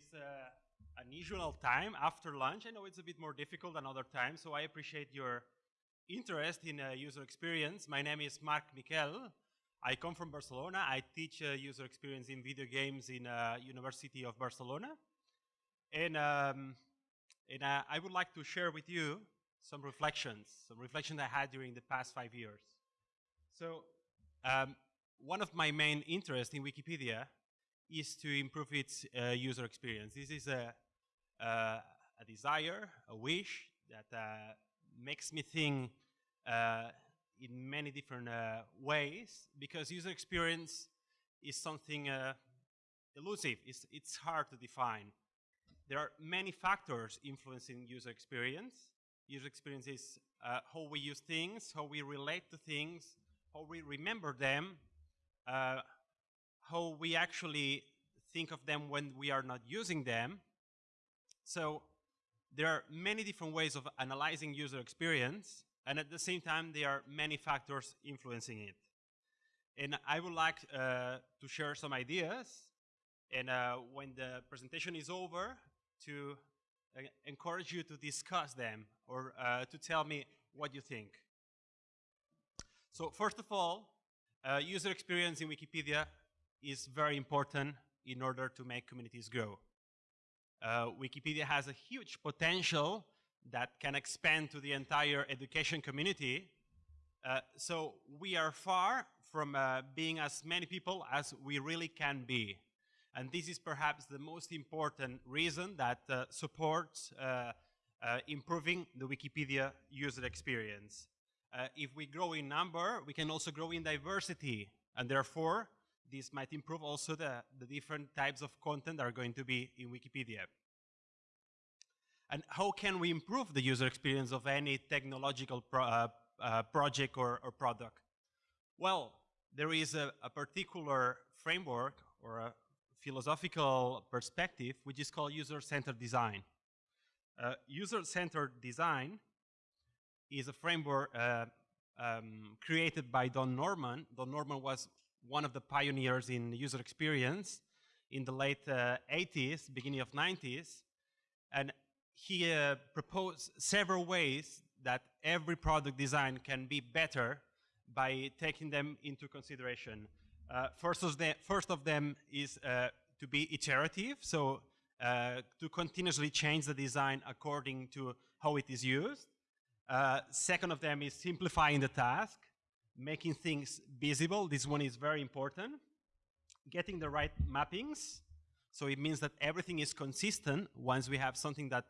this uh, unusual time after lunch. I know it's a bit more difficult than other times, so I appreciate your interest in uh, user experience. My name is Marc Miquel. I come from Barcelona. I teach uh, user experience in video games in uh, University of Barcelona. And, um, and uh, I would like to share with you some reflections, some reflections I had during the past five years. So um, one of my main interests in Wikipedia is to improve its uh, user experience. This is a, uh, a desire, a wish that uh, makes me think uh, in many different uh, ways because user experience is something uh, elusive. It's, it's hard to define. There are many factors influencing user experience. User experience is how we use things, how we relate to things, how we remember them, how we actually think of them when we are not using them. So there are many different ways of analyzing user experience, and at the same time, there are many factors influencing it. And I would like uh, to share some ideas, and uh, when the presentation is over, to uh, encourage you to discuss them or uh, to tell me what you think. So first of all, uh, user experience in Wikipedia is very important in order to make communities grow. Uh, Wikipedia has a huge potential that can expand to the entire education community. Uh, so we are far from uh, being as many people as we really can be. And this is perhaps the most important reason that uh, supports uh, improving the Wikipedia user experience uh, if we grow in number, we can also grow in diversity. And therefore, this might improve also the, the different types of content that are going to be in Wikipedia. And how can we improve the user experience of any technological pro uh, uh, project or, or, product? Well, there is a, a particular framework or a philosophical perspective which is called user-centered design. Uh, user-centered design is a framework uh, um, created by Don Norman. Don Norman was one of the pioneers in user experience in the late uh, 80s, beginning of 90s. And he uh, proposed several ways that every product design can be better by taking them into consideration. Uh, first, of the, first of them is uh, to be iterative, so uh, to continuously change the design according to how it is used. Uh, second of them is simplifying the task, making things visible. This one is very important. Getting the right mappings. So it means that everything is consistent once we have something that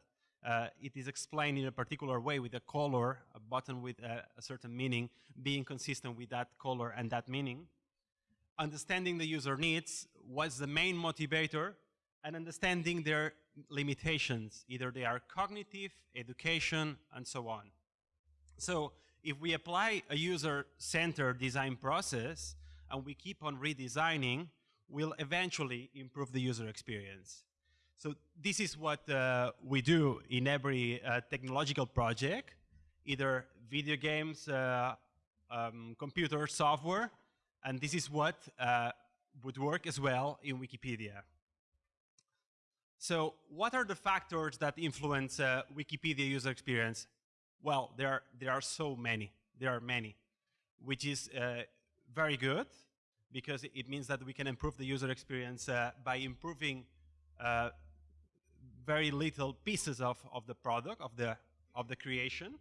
uh, it is explained in a particular way with a color, a button with a, a certain meaning, being consistent with that color and that meaning. Understanding the user needs was the main motivator and understanding their limitations. Either they are cognitive, education, and so on. So if we apply a user-centered design process and we keep on redesigning, we'll eventually improve the user experience. So this is what uh, we do in every uh, technological project, either video games, uh, um, computer software, and this is what uh, would work as well in Wikipedia. So what are the factors that influence uh, Wikipedia user experience? Well, there are, there are so many. There are many, which is uh, very good because it means that we can improve the user experience uh, by improving uh, very little pieces of, of the product, of the, of the creation,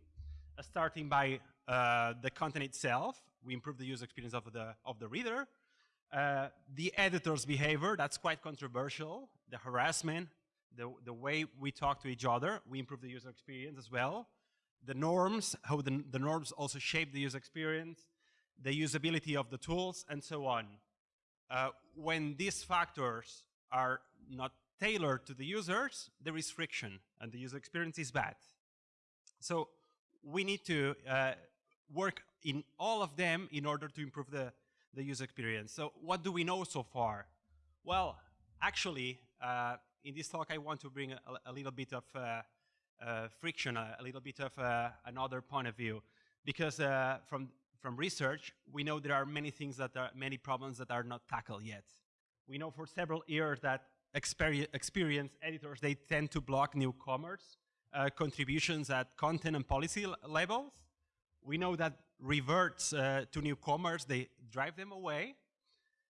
uh, starting by uh, the content itself. We improve the user experience of the, of the reader. Uh, the editor's behavior, that's quite controversial. The harassment, the, the way we talk to each other, we improve the user experience as well the norms, how the, the norms also shape the user experience, the usability of the tools, and so on. Uh, when these factors are not tailored to the users, there is friction, and the user experience is bad. So we need to uh, work in all of them in order to improve the, the user experience. So what do we know so far? Well, actually, uh, in this talk, I want to bring a, a little bit of uh, friction, a, a, little bit of uh, another point of view. Because uh, from, from research, we know there are many things that are, many problems that are not tackled yet. We know for several years that experi experience editors, they tend to block newcomers' uh, contributions at content and policy levels. We know that reverts uh, to newcomers, they drive them away.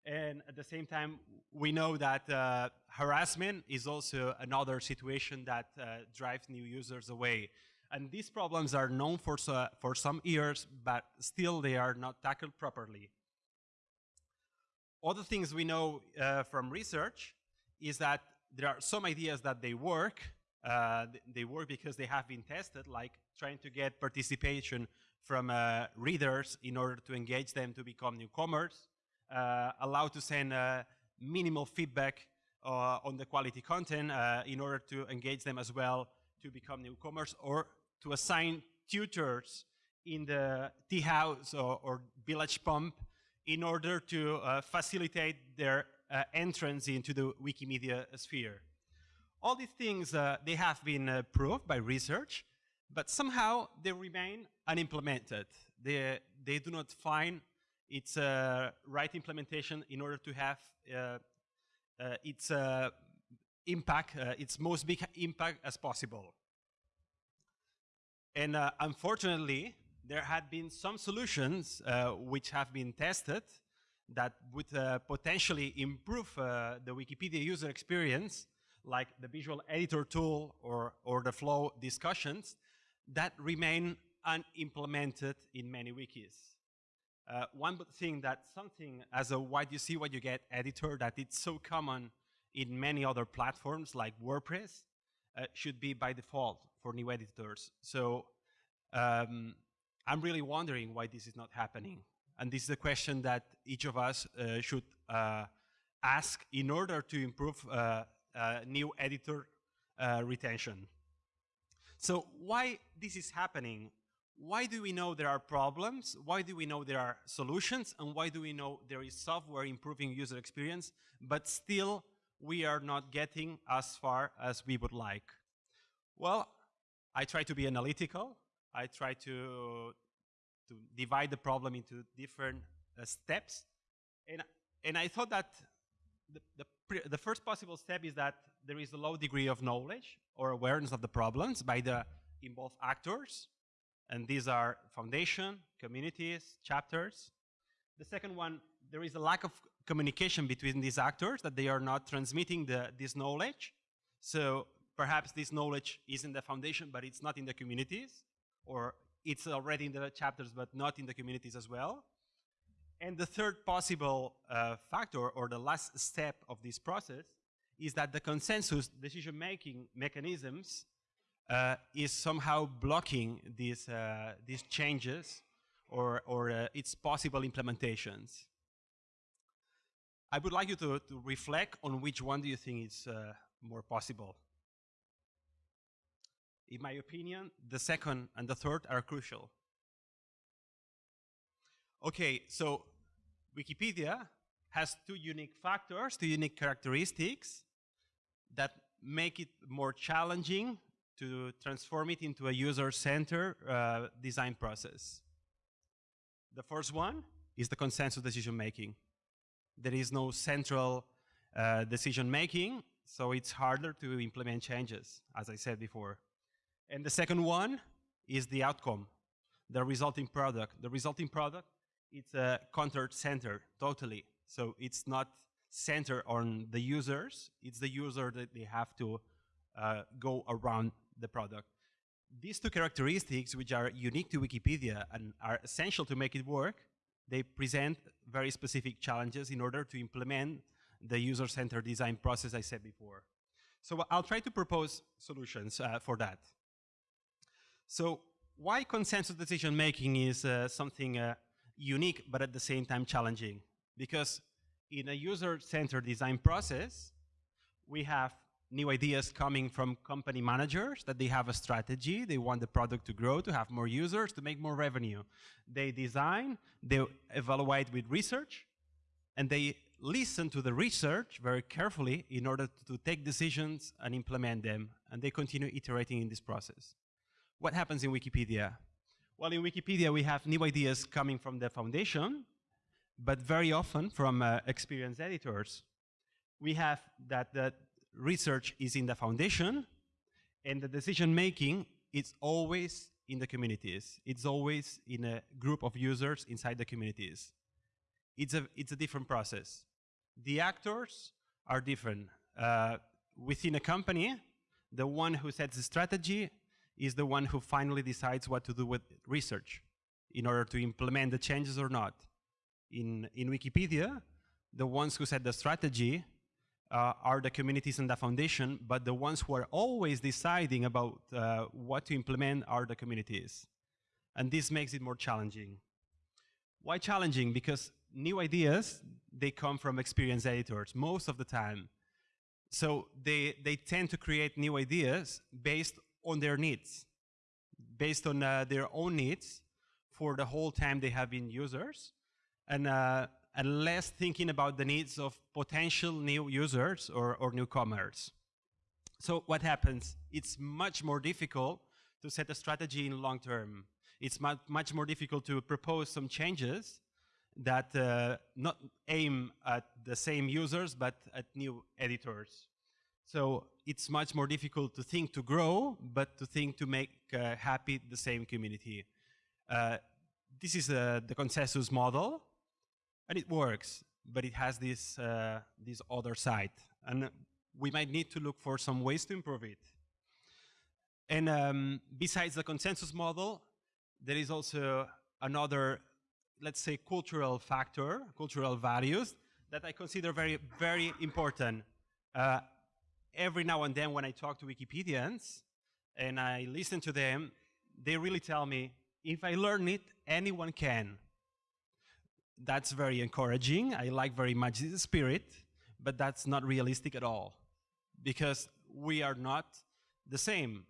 And at the same time, we know that uh, harassment is also another situation that uh, drives new users away. And these problems are known for, uh, for some years, but still they are not tackled properly. Other things we know uh, from research is that there are some ideas that they work. Uh, they work because they have been tested, like trying to get participation from uh, readers in order to engage them to become newcomers, allowed to send uh, minimal feedback uh, on the quality content uh, in order to engage them as well to become newcomers, or to assign tutors in the tea house or, or village pump in order to uh, facilitate their uh, entrance into the Wikimedia sphere. All these things, uh, they have been proved by research, but somehow they remain unimplemented. They, they do not find its uh, right implementation in order to have uh, uh, its impact, its most big impact as possible. And unfortunately, there had been some solutions which have been tested that would potentially improve the Wikipedia user experience like the visual editor tool or, or the flow discussions that remain unimplemented in many wikis. Uh, one thing that something as a what you see what you get editor that it's so common in many other platforms like WordPress uh, should be by default for new editors. So um, I'm really wondering why this is not happening. And this is a question that each of us uh, should uh, ask in order to improve uh, uh, new editor retention. So why this is happening? Why do we know there are problems? Why do we know there are solutions? And why do we know there is software improving user experience, but still we are not getting as far as we would like? Well, I try to be analytical. I try to, to divide the problem into different uh, steps. And, and I thought that the, the, the first possible step is that there is a low degree of knowledge or awareness of the problems by the involved actors. And these are foundation, communities, chapters. The second one, there is a lack of communication between these actors that they are not transmitting the, this knowledge. So perhaps this knowledge is in the foundation, but it's not in the communities, or it's already in the chapters, but not in the communities as well. And the third possible uh, factor, or the last step of this process, is that the consensus decision-making mechanisms uh, is somehow blocking these, uh, these changes or, or uh, its possible implementations. I would like you to, to reflect on which one do you think is uh, more possible. In my opinion, the second and the third are crucial. Okay, so Wikipedia has two unique factors, two unique characteristics that make it more challenging to transform it into a user-centered uh, design process. The first one is the consensus decision-making. There is no central uh, decision-making, so it's harder to implement changes, as I said before. And the second one is the outcome, the resulting product. The resulting product, it's a content-centered, totally. So it's not centered on the users, it's the user that they have to uh, go around the product. These two characteristics, which are unique to Wikipedia and are essential to make it work, they present very specific challenges in order to implement the user-centered design process I said before. So I'll try to propose solutions uh, for that. So why consensus decision making is uh, something uh, unique but at the same time challenging? Because in a user-centered design process, we have new ideas coming from company managers that they have a strategy, they want the product to grow, to have more users, to make more revenue. They design, they evaluate with research, and they listen to the research very carefully in order to take decisions and implement them, and they continue iterating in this process. What happens in Wikipedia? Well, in Wikipedia, we have new ideas coming from the foundation, but very often from uh, experienced editors we have that the research is in the foundation, and the decision making is always in the communities. It's always in a group of users inside the communities. It's a, it's a different process. The actors are different. Uh, within a company, the one who sets the strategy is the one who finally decides what to do with research in order to implement the changes or not. In, in Wikipedia, the ones who set the strategy uh, are the communities and the foundation, but the ones who are always deciding about uh, what to implement are the communities. And this makes it more challenging. Why challenging? Because new ideas, they come from experienced editors most of the time. So they, they tend to create new ideas based on their needs, based on uh, their own needs for the whole time they have been users. And uh, and less thinking about the needs of potential new users or, or newcomers. So what happens? It's much more difficult to set a strategy in long term. It's much, much more difficult to propose some changes that uh, not aim at the same users, but at new editors. So it's much more difficult to think to grow, but to think to make uh, happy the same community. Uh, this is uh, the consensus model and it works, but it has this, uh, this other side. And we might need to look for some ways to improve it. And um, besides the consensus model, there is also another, let's say, cultural factor, cultural values, that I consider very, very important. Uh, every now and then when I talk to Wikipedians and I listen to them, they really tell me, if I learn it, anyone can that's very encouraging. I like very much the spirit, but that's not realistic at all because we are not the same.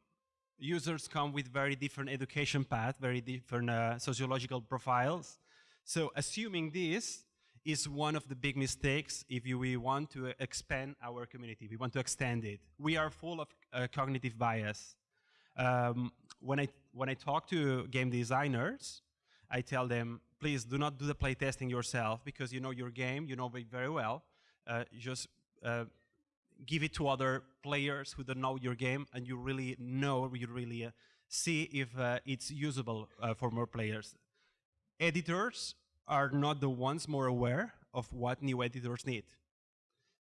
Users come with very different education path, very different uh, sociological profiles. So assuming this is one of the big mistakes if we want to expand our community, we want to extend it. We are full of uh, cognitive bias. Um, when, I, when I talk to game designers, I tell them, please do not do the playtesting yourself because you know your game, you know it very well. Uh, just uh, give it to other players who don't know your game and you really know, you really uh, see if uh, it's usable uh, for more players. Editors are not the ones more aware of what new editors need.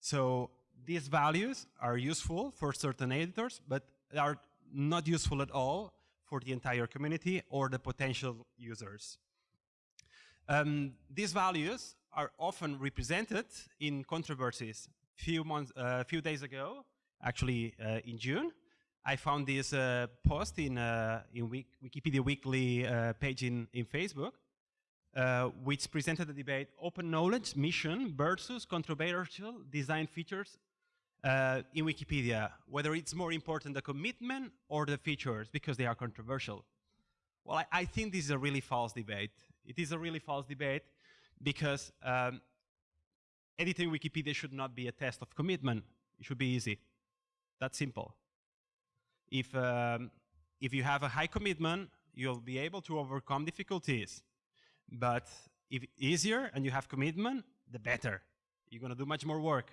So these values are useful for certain editors, but are not useful at all for the entire community or the potential users. Um, these values are often represented in controversies. Few months, uh, few days ago, actually uh, in June, I found this uh, post in uh, in Wik Wikipedia Weekly uh, page in in Facebook, uh, which presented the debate: open knowledge mission versus controversial design features in Wikipedia. Whether it's more important the commitment or the features because they are controversial. Well, I, I think this is a really false debate. It is a really false debate because um, editing Wikipedia should not be a test of commitment. It should be easy. That's simple. If, um, if you have a high commitment, you'll be able to overcome difficulties. But if easier and you have commitment, the better. You're going to do much more work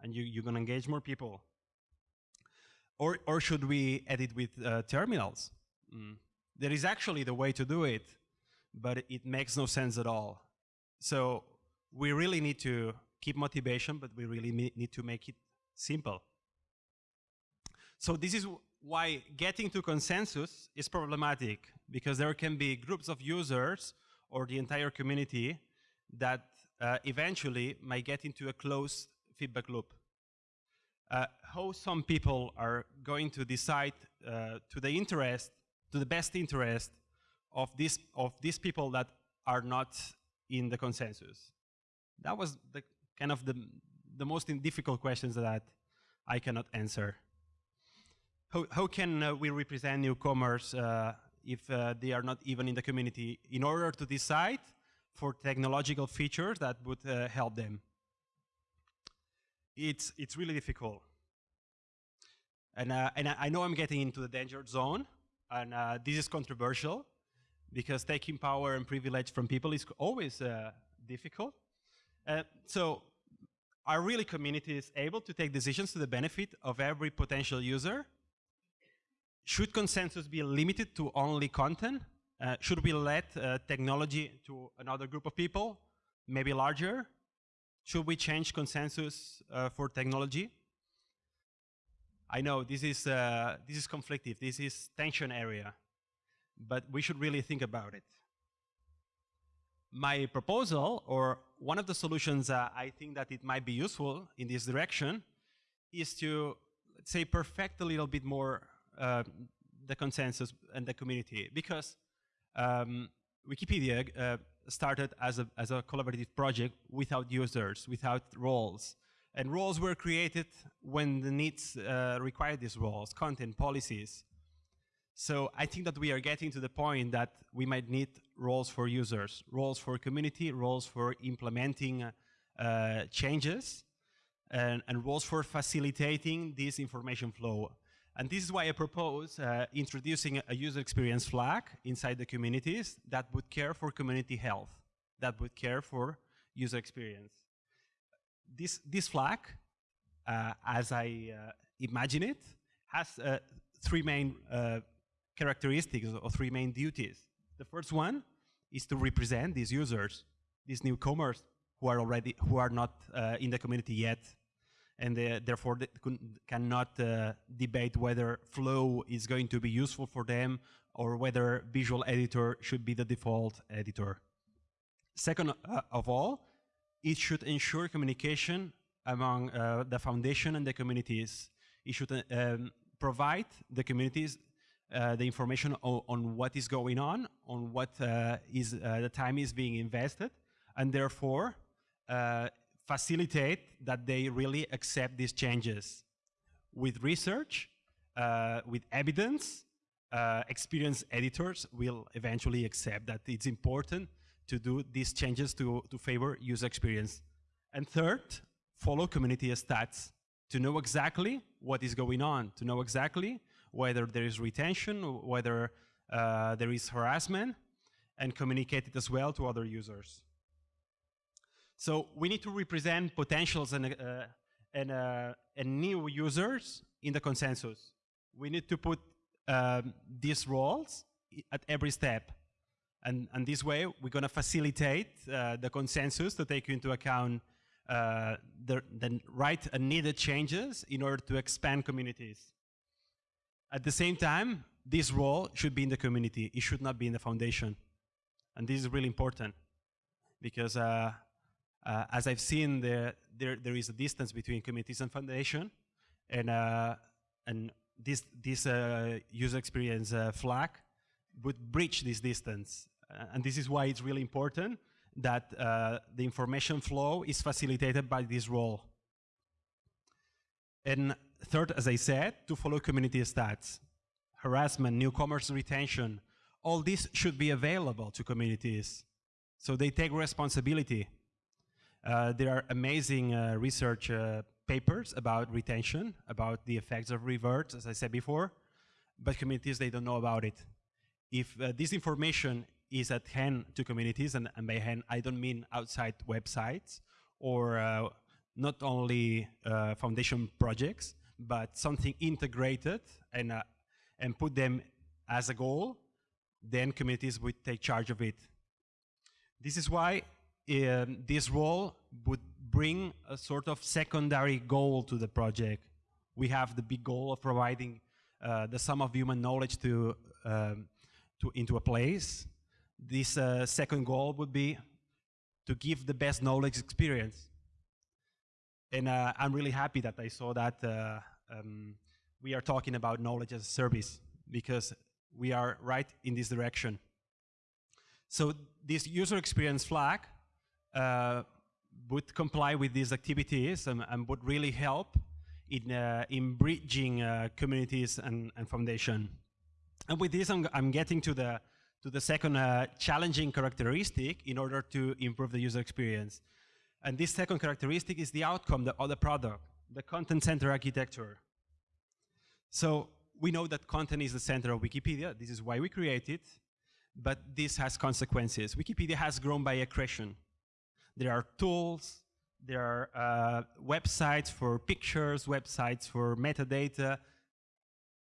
and you, you're going to engage more people. Or, or should we edit with uh, terminals? Mm. There is actually the way to do it but it makes no sense at all. So we really need to keep motivation, but we really need to make it simple. So this is why getting to consensus is problematic, because there can be groups of users or the entire community that uh, eventually might get into a closed feedback loop. Uh, how some people are going to decide uh, to the interest, to the best interest of these, of these people that are not in the consensus? That was the kind of the, the most difficult questions that I cannot answer. How, how can uh, we represent newcomers uh, if uh, they are not even in the community in order to decide for technological features that would uh, help them? It's, it's really difficult. And, uh, and I know I'm getting into the danger zone, and uh, this is controversial, because taking power and privilege from people is always uh, difficult. Uh, so are really communities able to take decisions to the benefit of every potential user? Should consensus be limited to only content? Uh, should we let uh, technology to another group of people, maybe larger? Should we change consensus uh, for technology? I know this is, uh, this is conflictive, this is tension area, but we should really think about it. My proposal, or one of the solutions uh, I think that it might be useful in this direction, is to, let's say, perfect a little bit more uh, the consensus and the community, because um, Wikipedia uh, started as a, as a collaborative project without users, without roles. And roles were created when the needs uh, required these roles, content, policies. So I think that we are getting to the point that we might need roles for users, roles for community, roles for implementing uh, changes, and, and, roles for facilitating this information flow. And this is why I propose uh, introducing a user experience flag inside the communities that would care for community health, that would care for user experience. This, this flag, uh, as I uh, imagine it, has uh, three main uh, characteristics or three main duties. The first one is to represent these users, these newcomers who are already, who are not uh, in the community yet, and they, therefore they cannot uh, debate whether flow is going to be useful for them or whether visual editor should be the default editor. Second uh, of all, it should ensure communication among uh, the foundation and the communities. It should uh, um, provide the communities uh, the information on, on, what is going on, on what uh, is uh, the time is being invested, and therefore uh, facilitate that they really accept these changes. With research, uh, with evidence, experienced editors will eventually accept that it's important to do these changes to, to favor user experience. And third, follow community stats to know exactly what is going on, to know exactly whether there is retention, whether uh, there is harassment, and communicate it as well to other users. So we need to represent potentials and, uh, and, uh, and new users in the consensus. We need to put um, these roles at every step. And, and this way, we're going to facilitate uh, the consensus to take into account uh, the, the right and needed changes in order to expand communities. At the same time, this role should be in the community. It should not be in the foundation. And this is really important because uh, uh, as I've seen, there, there, there is a distance between communities and foundation. And, uh, and this, this uh, user experience uh, flag would breach this distance. Uh, and this is why it's really important that the information flow is facilitated by this role. And third, as I said, to follow community stats. Harassment, newcomers retention, all this should be available to communities. So they take responsibility. Uh, there are amazing uh, research uh, papers about retention, about the effects of reverts, as I said before, but communities, they don't know about it. If uh, this information is at hand to communities, and, and, by hand, I don't mean outside websites or uh, not only uh, foundation projects, but something integrated and, uh, and put them as a goal, then communities would take charge of it. This is why um, this role would bring a sort of secondary goal to the project. We have the big goal of providing uh, the sum of human knowledge to, um, to into a place. This uh, second goal would be to give the best knowledge experience. And uh, I'm really happy that I saw that uh, um, we are talking about knowledge as a service because we are right in this direction. So this user experience flag uh, would comply with these activities and, and would really help in, uh, in bridging uh, communities and, and, foundation. And with this, I'm, I'm, getting to the, to the second uh, challenging characteristic in order to improve the user experience. And this second characteristic is the outcome the product the content center architecture. So we know that content is the center of Wikipedia. This is why we create it. But this has consequences. Wikipedia has grown by accretion. There are tools, there are uh, websites for pictures, websites for metadata.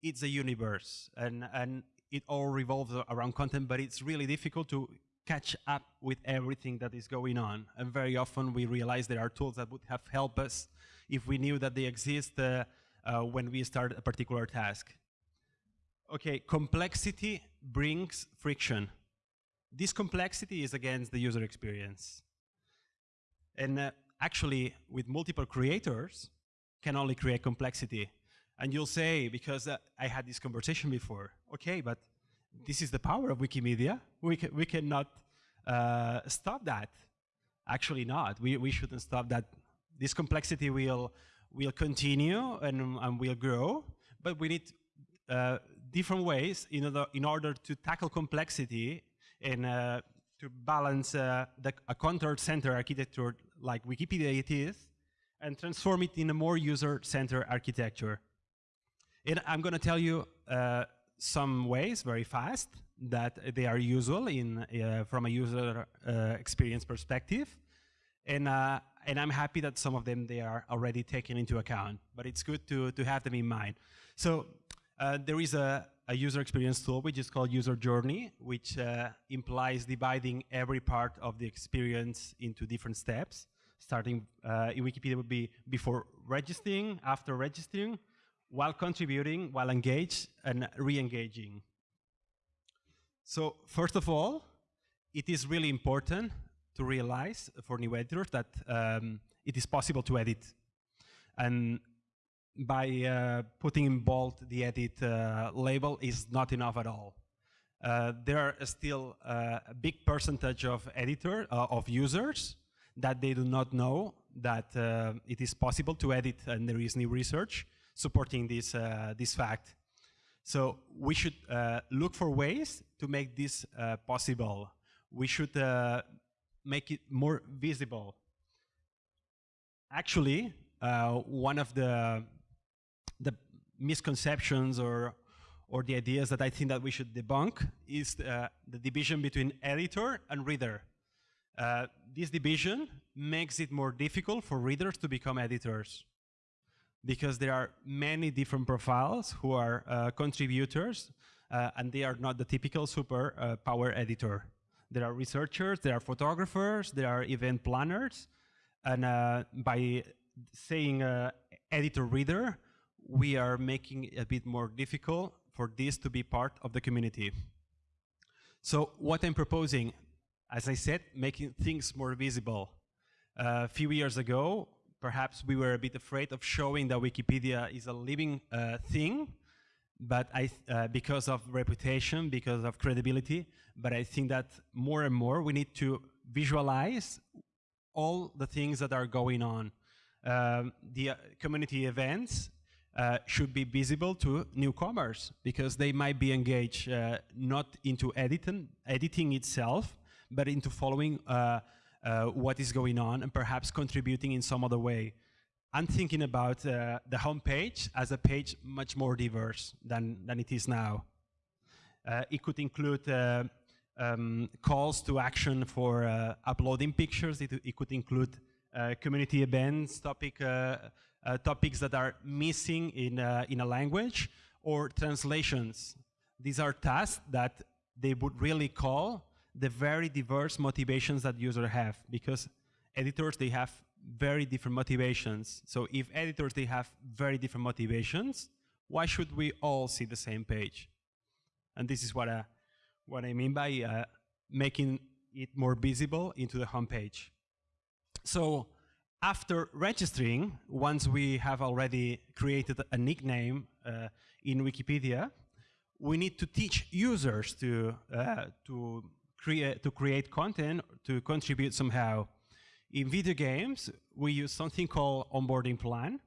It's a universe, and, and it all revolves around content, but it's really difficult to catch up with everything that is going on. And very often we realize there are tools that would have helped us if we knew that they exist uh, uh, when we start a particular task. Okay, complexity brings friction. This complexity is against the user experience. And uh, actually, with multiple creators, can only create complexity. And you'll say, because uh, I had this conversation before, okay, but this is the power of Wikimedia. We, ca we cannot uh, stop that. Actually not. We, we shouldn't stop that. This complexity will, will continue and, and will grow, but we need uh, different ways in order, in order to tackle complexity and uh, to balance uh, the, a content-centered architecture like Wikipedia it is and transform it in a more user-centered architecture. And I'm going to tell you uh, some ways very fast that they are usual in uh, from a user uh, experience perspective. And, and I'm happy that some of them they are already taken into account, but it's good to, to have them in mind. So uh, there is a, a, user experience tool which is called user journey, which uh, implies dividing every part of the experience into different steps. Starting uh, in Wikipedia would be before registering, after registering, while contributing, while engaged, and re-engaging. So first of all, it is really important to realize for new editors that um, it is possible to edit. And by uh, putting in bold the edit uh, label is not enough at all. Uh, there are still uh, a big percentage of editor uh, of users that they do not know that uh, it is possible to edit and there is new research supporting this, this fact. So we should look for ways to make this possible. We should make it more visible. Actually, one of the the misconceptions or or the ideas that I think that we should debunk is uh, the division between editor and reader. Uh, this division makes it more difficult for readers to become editors because there are many different profiles who are uh, contributors uh, and they are not the typical super uh, power editor. There are researchers, there are photographers, there are event planners, and uh, by saying editor-reader, we are making it a bit more difficult for this to be part of the community. So what I'm proposing, as I said, making things more visible. Uh, a few years ago, perhaps we were a bit afraid of showing that Wikipedia is a living uh, thing, but I, uh, because of reputation, because of credibility, but I think that more and more we need to visualize all the things that are going on. Um, the uh, community events uh, should be visible to newcomers because they might be engaged uh, not into editing, editing itself, but into following uh, uh what is going on and perhaps contributing in some other way. I'm thinking about uh, the homepage as a page much more diverse than, than it is now. it could include um, calls to action for uploading pictures. It, it could include community events, topic uh, topics that are missing in, uh, in a language or translations. These are tasks that they would really call the very diverse motivations that users have because editors, they have very different motivations. So if editors, they have very different motivations, why should we all see the same page? And this is what, I, uh, what I mean by uh, making it more visible into the homepage. So after registering, once we have already created a nickname uh, in Wikipedia, we need to teach users to, uh, to, create, to create content, to contribute somehow. In video games, we use something called onboarding plan,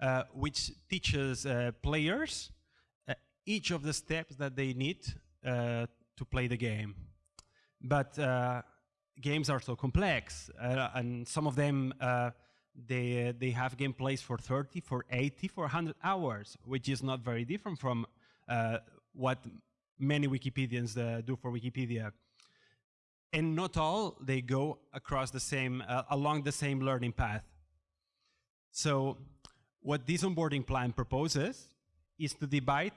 uh, which teaches uh, players uh, each of the steps that they need uh, to play the game. But games are so complex, uh, and some of them uh, they they have gameplays for 30, for 80, for 100 hours, which is not very different from uh, what many Wikipedians uh, do for Wikipedia. And not all they go across the same uh, along the same learning path. So what this onboarding plan proposes is to divide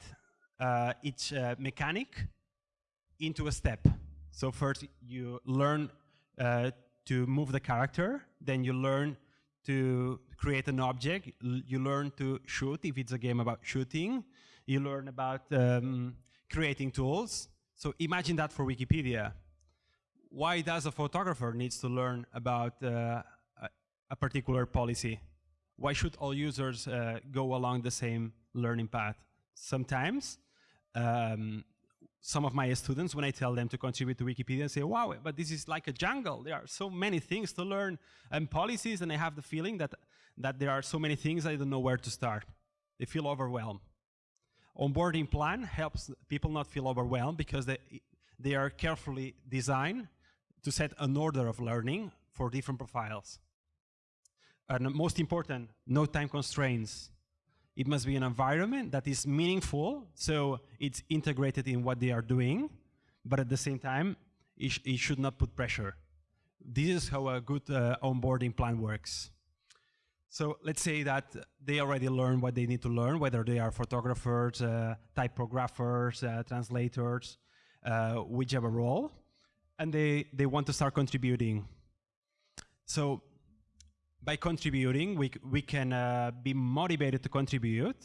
uh, each uh, mechanic into a step. So first you learn uh, to move the character, then you learn to create an object, you learn to shoot if it's a game about shooting, you learn about um, creating tools. So imagine that for Wikipedia. Why does a photographer needs to learn about uh, a, particular policy? Why should all users uh, go along the same learning path? Sometimes um, some of my students, when I tell them to contribute to Wikipedia, say, wow, but this is like a jungle. There are so many things to learn and policies, and I have the feeling that, that there are so many things I don't know where to start. They feel overwhelmed. Onboarding plan helps people not feel overwhelmed because they, they are carefully designed to set an order of learning for different profiles. And most important, no time constraints. It must be an environment that is meaningful, so it's integrated in what they are doing, but at the same time, it, sh it should not put pressure. This is how a good uh, onboarding plan works. So let's say that they already learn what they need to learn, whether they are photographers, uh, typographers, uh, translators, uh, whichever role, and they, they want to start contributing. So by contributing, we, we can uh, be motivated to contribute,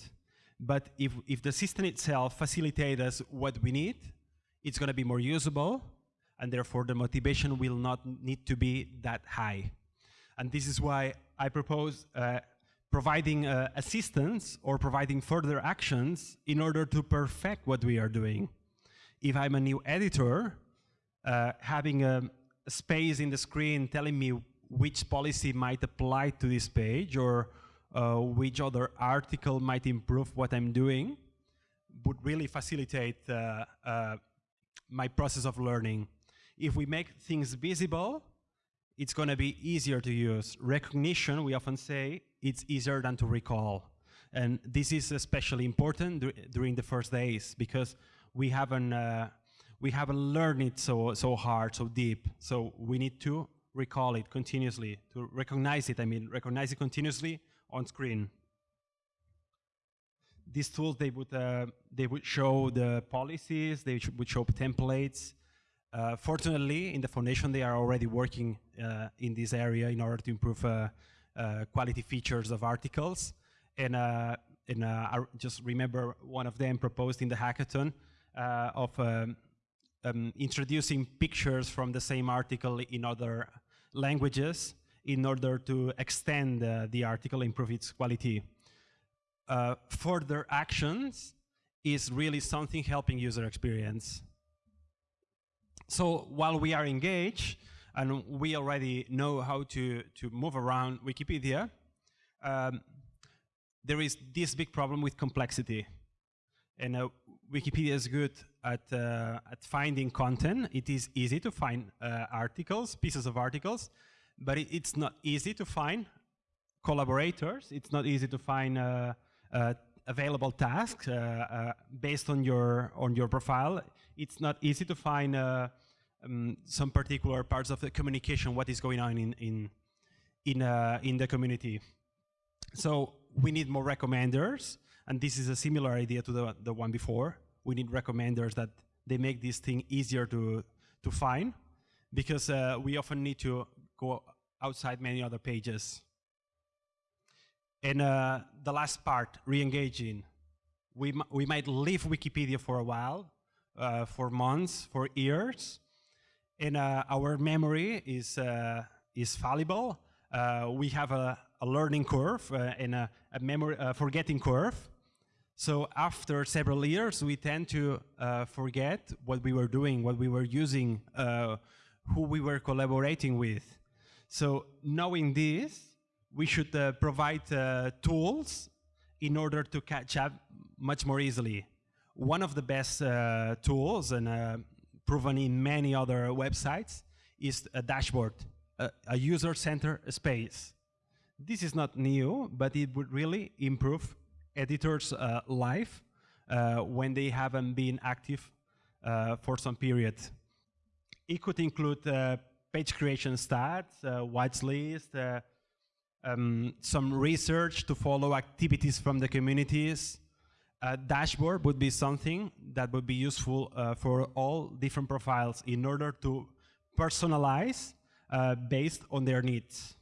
but if, if the system itself facilitates us what we need, it's going to be more usable, and therefore the motivation will not need to be that high. And this is why I propose uh, providing uh, assistance or providing further actions in order to perfect what we are doing. If I'm a new editor, uh, having a, space in the screen telling me which policy might apply to this page or uh, which other article might improve what I'm doing would really facilitate uh, uh, my process of learning. If we make things visible, it's going to be easier to use. Recognition, we often say, it's easier than to recall. And this is especially important dur during the first days because we haven't, uh, we haven't learned it so, so hard, so deep. So we need to recall it continuously, to recognize it, I mean, recognize it continuously on screen. These tools, they would, uh, they would show the policies, they would show templates. Uh, fortunately, in the foundation, they are already working uh, in this area in order to improve uh, uh, quality features of articles. And, uh, and I just remember one of them proposed in the hackathon of um, um, introducing pictures from the same article in other languages in order to extend uh, the article, improve its quality. Uh, further actions is really something helping user experience. So while we are engaged, and we already know how to, to move around Wikipedia, um, there is this big problem with complexity. And uh, Wikipedia is good at, uh, at finding content. It is easy to find uh, articles, pieces of articles, but it, it's not easy to find collaborators. It's not easy to find uh, uh available tasks uh, uh, based on your on your profile. It's not easy to find um, some particular parts of the communication, what is going on in in in in the community. So we need more recommenders. And this is a similar idea to the, the one before. We need recommenders that they make this thing easier to, to find because uh, we often need to go outside many other pages. And uh, the last part, re-engaging. We, we might leave Wikipedia for a while, uh, for months, for years, and uh, our memory is, uh, is fallible. Uh, we have a, a learning curve and a, a memory forgetting curve. So after several years, we tend to uh, forget what we were doing, what we were using, uh, who we were collaborating with. So knowing this, we should uh, provide uh, tools in order to catch up much more easily. One of the best uh, tools, and uh, proven in many other websites, is a dashboard, a, a user-centered space. This is not new, but it would really improve editor's uh, life uh, when they haven't been active uh, for some period. it could include page creation stats, uh, watchlist, uh, um, some research to follow activities from the communities. A dashboard would be something that would be useful uh, for all different profiles in order to personalize uh, based on their needs.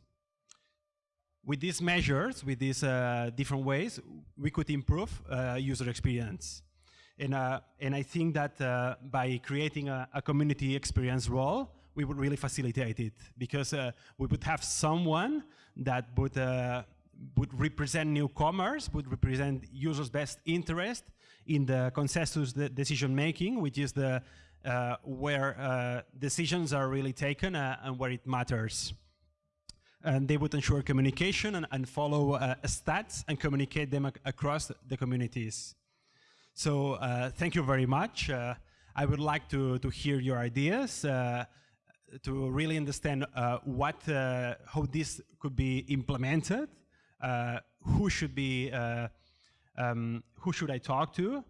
With these measures, with these uh, different ways, we could improve uh, user experience. And, uh, and I think that uh, by creating a, a community experience role, we would really facilitate it because uh, we would have someone that would, uh, would represent newcomers, would represent users' best interest in the consensus decision making, which is the where decisions are really taken and where it matters. And they would ensure communication and, and follow uh, stats and communicate them ac across the communities. So thank you very much. I would like to, to hear your ideas to really understand uh, what, uh, how this could be implemented, uh, who should be, uh, um, who should I talk to,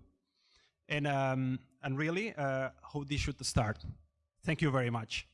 and, um, and really uh, how this should start. Thank you very much.